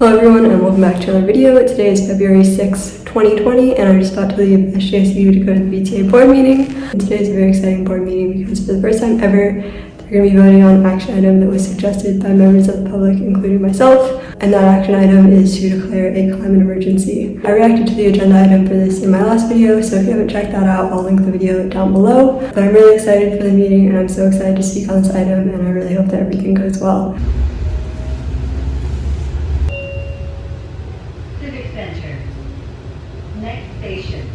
Hello everyone and welcome back to another video. Today is February 6, 2020 and I just got to leave SJSU to go to the VTA board meeting. And today is a very exciting board meeting because for the first time ever they're going to be voting on an action item that was suggested by members of the public including myself and that action item is to declare a climate emergency. I reacted to the agenda item for this in my last video so if you haven't checked that out I'll link the video down below. But I'm really excited for the meeting and I'm so excited to speak on this item and I really hope that everything goes well. Next station.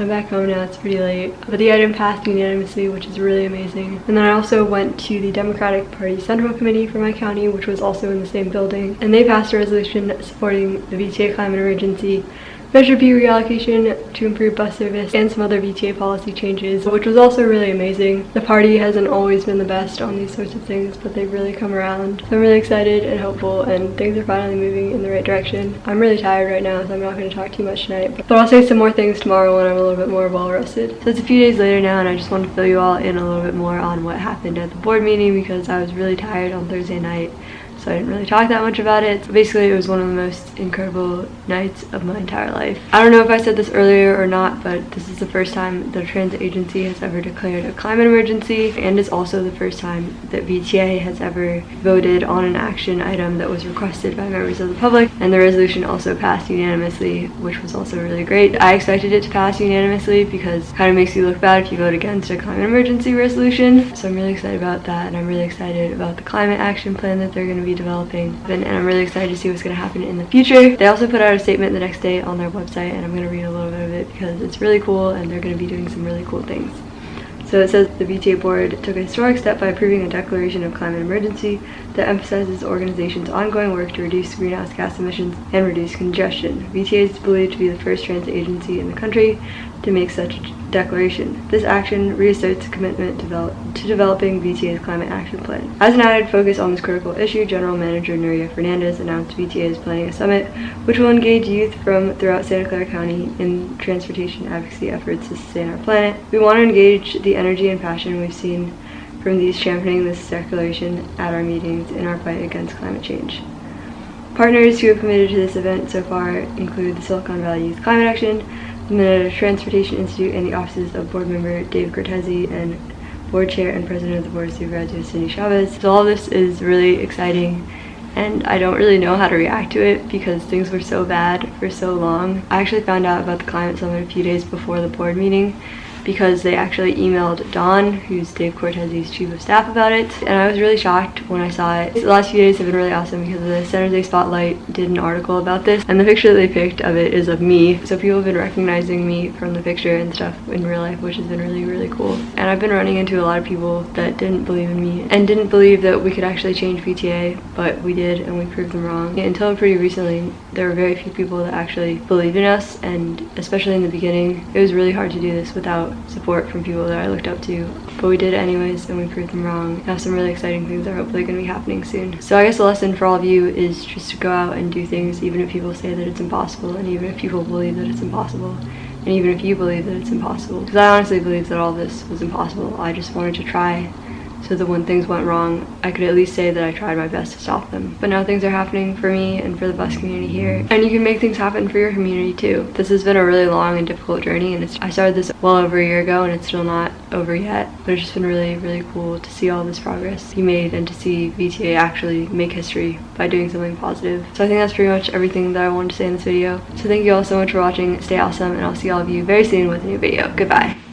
I'm back home now, it's pretty late. But the item passed unanimously, which is really amazing. And then I also went to the Democratic Party Central Committee for my county, which was also in the same building. And they passed a resolution supporting the VTA climate emergency, Measure B reallocation to improve bus service, and some other VTA policy changes, which was also really amazing. The party hasn't always been the best on these sorts of things, but they've really come around. So I'm really excited and hopeful, and things are finally moving in the right direction. I'm really tired right now, so I'm not going to talk too much tonight, but I'll say some more things tomorrow when I'm a little bit more well rested. So it's a few days later now, and I just want to fill you all in a little bit more on what happened at the board meeting because I was really tired on Thursday night so I didn't really talk that much about it. Basically, it was one of the most incredible nights of my entire life. I don't know if I said this earlier or not, but this is the first time the transit agency has ever declared a climate emergency, and it's also the first time that VTA has ever voted on an action item that was requested by members of the public, and the resolution also passed unanimously, which was also really great. I expected it to pass unanimously because it kind of makes you look bad if you vote against a climate emergency resolution, so I'm really excited about that, and I'm really excited about the climate action plan that they're going to be developing and I'm really excited to see what's going to happen in the future. They also put out a statement the next day on their website and I'm going to read a little bit of it because it's really cool and they're going to be doing some really cool things. So it says the VTA board took a historic step by approving a declaration of climate emergency that emphasizes the organization's ongoing work to reduce greenhouse gas emissions and reduce congestion. VTA is believed to be the first transit agency in the country to make such a declaration. This action reasserts commitment develop, to developing VTA's climate action plan. As an added focus on this critical issue, General Manager Nuria Fernandez announced VTA is planning a summit which will engage youth from throughout Santa Clara County in transportation advocacy efforts to sustain our planet. We want to engage the energy and passion we've seen from these championing this declaration at our meetings in our fight against climate change. Partners who have committed to this event so far include the Silicon Valley Youth Climate Action, the Transportation Institute, and the offices of board member Dave Cortese and board chair and president of the board of supervisors Cindy Chavez. So all this is really exciting and I don't really know how to react to it because things were so bad for so long. I actually found out about the climate summit a few days before the board meeting because they actually emailed Don, who's Dave Cortese's chief of staff, about it. And I was really shocked when I saw it. The last few days have been really awesome because the San Jose Spotlight did an article about this. And the picture that they picked of it is of me. So people have been recognizing me from the picture and stuff in real life, which has been really, really cool. And I've been running into a lot of people that didn't believe in me and didn't believe that we could actually change VTA, but we did and we proved them wrong. Until pretty recently, there were very few people that actually believed in us and especially in the beginning, it was really hard to do this without support from people that I looked up to. But we did it anyways and we proved them wrong. Now some really exciting things are hopefully going to be happening soon. So I guess the lesson for all of you is just to go out and do things even if people say that it's impossible and even if people believe that it's impossible and even if you believe that it's impossible. Because I honestly believe that all this was impossible. I just wanted to try so that when things went wrong, I could at least say that I tried my best to stop them. But now things are happening for me and for the bus community here. And you can make things happen for your community too. This has been a really long and difficult journey and I started this well over a year ago and it's still not over yet. But it's just been really, really cool to see all this progress be made and to see VTA actually make history by doing something positive. So I think that's pretty much everything that I wanted to say in this video. So thank you all so much for watching. Stay awesome and I'll see all of you very soon with a new video. Goodbye.